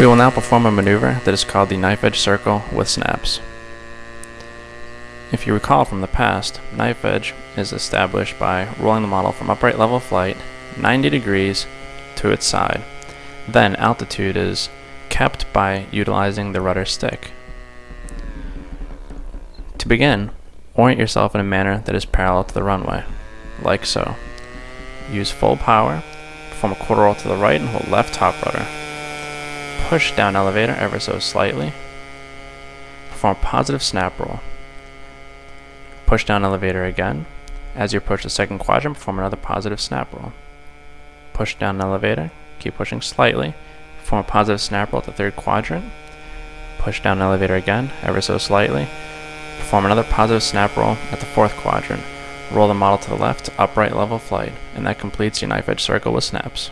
We will now perform a maneuver that is called the knife edge circle with snaps. If you recall from the past, knife edge is established by rolling the model from upright level flight 90 degrees to its side. Then altitude is kept by utilizing the rudder stick. To begin, orient yourself in a manner that is parallel to the runway, like so. Use full power, perform a quarter roll to the right and hold left top rudder. Push down elevator ever so slightly. Perform positive snap roll. Push down elevator again. As you approach the second quadrant, perform another positive snap roll. Push down elevator, keep pushing slightly. Perform a positive snap roll at the third quadrant. Push down elevator again, ever so slightly. Perform another positive snap roll at the fourth quadrant. Roll the model to the left, upright level flight, and that completes your knife edge circle with snaps.